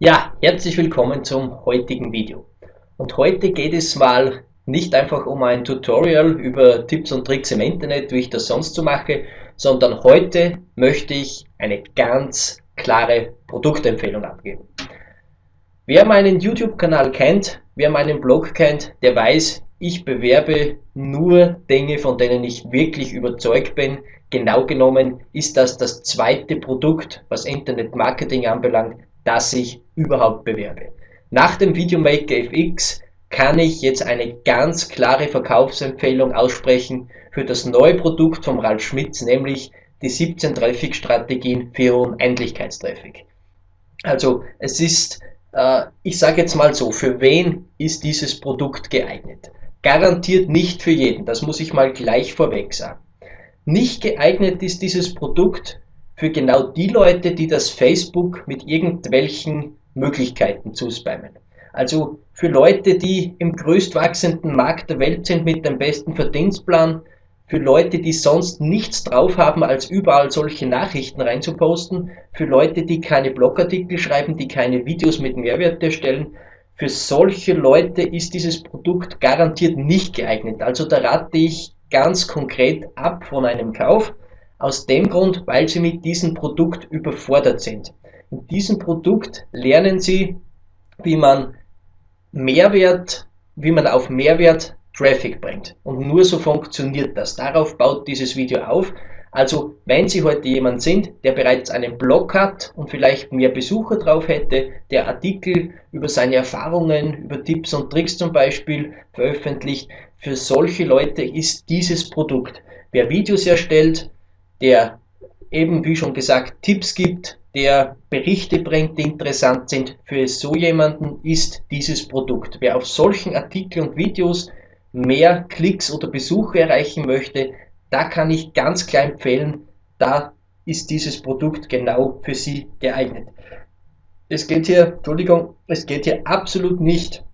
Ja, herzlich willkommen zum heutigen Video. Und heute geht es mal nicht einfach um ein Tutorial über Tipps und Tricks im Internet, wie ich das sonst so mache, sondern heute möchte ich eine ganz klare Produktempfehlung abgeben. Wer meinen YouTube-Kanal kennt, wer meinen Blog kennt, der weiß, ich bewerbe nur Dinge, von denen ich wirklich überzeugt bin. Genau genommen ist das das zweite Produkt, was Internet-Marketing anbelangt, das ich überhaupt bewerbe. Nach dem Videomaker FX kann ich jetzt eine ganz klare Verkaufsempfehlung aussprechen für das neue Produkt von Ralf Schmitz, nämlich die 17 Traffic-Strategien für Unendlichkeitstraffic. Also es ist, äh, ich sage jetzt mal so, für wen ist dieses Produkt geeignet? Garantiert nicht für jeden, das muss ich mal gleich vorweg sagen. Nicht geeignet ist dieses Produkt für genau die Leute, die das Facebook mit irgendwelchen Möglichkeiten zuspammen. Also für Leute, die im größtwachsenden Markt der Welt sind mit dem besten Verdienstplan, für Leute, die sonst nichts drauf haben, als überall solche Nachrichten reinzuposten, für Leute, die keine Blogartikel schreiben, die keine Videos mit Mehrwert erstellen, für solche Leute ist dieses Produkt garantiert nicht geeignet. Also da rate ich ganz konkret ab von einem Kauf. Aus dem Grund, weil Sie mit diesem Produkt überfordert sind. In diesem Produkt lernen Sie, wie man Mehrwert, wie man auf Mehrwert Traffic bringt. Und nur so funktioniert das. Darauf baut dieses Video auf. Also, wenn Sie heute jemand sind, der bereits einen Blog hat und vielleicht mehr Besucher drauf hätte, der Artikel über seine Erfahrungen, über Tipps und Tricks zum Beispiel veröffentlicht, für solche Leute ist dieses Produkt. Wer Videos erstellt, der eben wie schon gesagt Tipps gibt, der Berichte bringt, die interessant sind. Für so jemanden ist dieses Produkt. Wer auf solchen Artikeln und Videos mehr Klicks oder Besuche erreichen möchte, da kann ich ganz klar empfehlen, da ist dieses Produkt genau für Sie geeignet. Es geht hier, Entschuldigung, es geht hier absolut nicht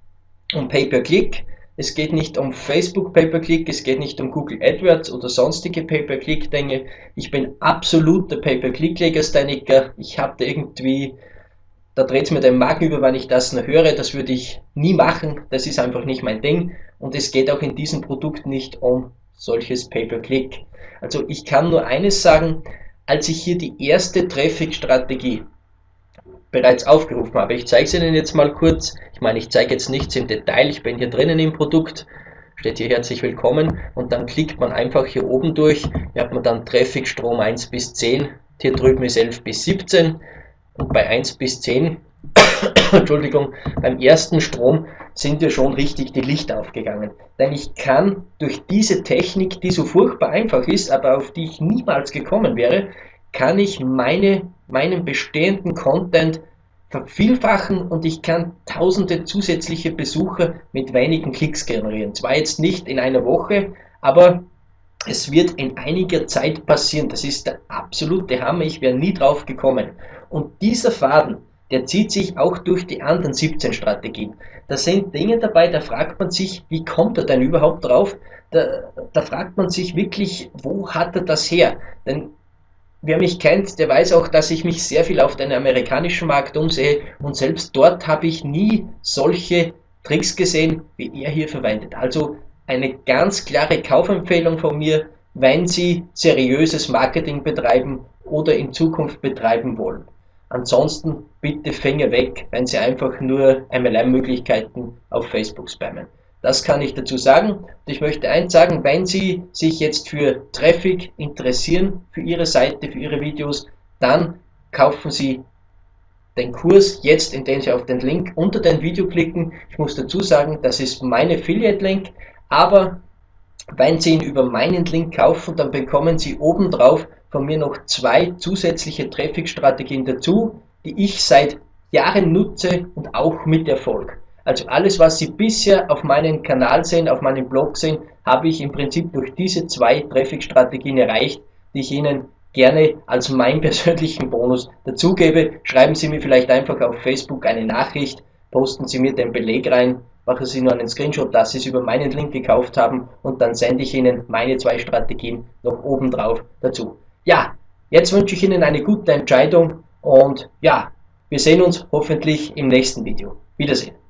um Pay-per-Click, es geht nicht um Facebook Pay-per-Click, es geht nicht um Google AdWords oder sonstige Pay-per-Click-Dinge. Ich bin absoluter Pay-per-Click-Legastheniker. Ich habe da irgendwie, da dreht es mir den Magen über, wenn ich das nur höre. Das würde ich nie machen. Das ist einfach nicht mein Ding. Und es geht auch in diesem Produkt nicht um solches Pay-per-Click. Also ich kann nur eines sagen, als ich hier die erste Traffic-Strategie bereits aufgerufen habe. Ich zeige es Ihnen jetzt mal kurz. Ich meine, ich zeige jetzt nichts im Detail. Ich bin hier drinnen im Produkt. Steht hier herzlich willkommen und dann klickt man einfach hier oben durch. Hier hat man dann Traffic Strom 1 bis 10. Hier drüben ist 11 bis 17 und bei 1 bis 10 Entschuldigung, beim ersten Strom sind ja schon richtig die Lichter aufgegangen. Denn ich kann durch diese Technik, die so furchtbar einfach ist, aber auf die ich niemals gekommen wäre, kann ich meine, meinen bestehenden Content vervielfachen und ich kann tausende zusätzliche Besucher mit wenigen Klicks generieren. Zwar jetzt nicht in einer Woche, aber es wird in einiger Zeit passieren. Das ist der absolute Hammer. Ich wäre nie drauf gekommen. Und dieser Faden, der zieht sich auch durch die anderen 17 Strategien. Da sind Dinge dabei, da fragt man sich, wie kommt er denn überhaupt drauf? Da, da fragt man sich wirklich, wo hat er das her? Denn Wer mich kennt, der weiß auch, dass ich mich sehr viel auf den amerikanischen Markt umsehe und selbst dort habe ich nie solche Tricks gesehen, wie er hier verwendet. Also eine ganz klare Kaufempfehlung von mir, wenn Sie seriöses Marketing betreiben oder in Zukunft betreiben wollen. Ansonsten bitte Finger weg, wenn Sie einfach nur MLM-Möglichkeiten auf Facebook spammen. Das kann ich dazu sagen. Und ich möchte eins sagen, wenn Sie sich jetzt für Traffic interessieren, für Ihre Seite, für Ihre Videos, dann kaufen Sie den Kurs jetzt, indem Sie auf den Link unter dem Video klicken. Ich muss dazu sagen, das ist mein Affiliate-Link, aber wenn Sie ihn über meinen Link kaufen, dann bekommen Sie obendrauf von mir noch zwei zusätzliche Traffic-Strategien dazu, die ich seit Jahren nutze und auch mit Erfolg. Also alles, was Sie bisher auf meinem Kanal sehen, auf meinem Blog sehen, habe ich im Prinzip durch diese zwei Traffic-Strategien erreicht, die ich Ihnen gerne als meinen persönlichen Bonus dazugebe. Schreiben Sie mir vielleicht einfach auf Facebook eine Nachricht, posten Sie mir den Beleg rein, machen Sie nur einen Screenshot, dass Sie es über meinen Link gekauft haben und dann sende ich Ihnen meine zwei Strategien noch obendrauf dazu. Ja, jetzt wünsche ich Ihnen eine gute Entscheidung und ja, Wir sehen uns hoffentlich im nächsten Video. Wiedersehen.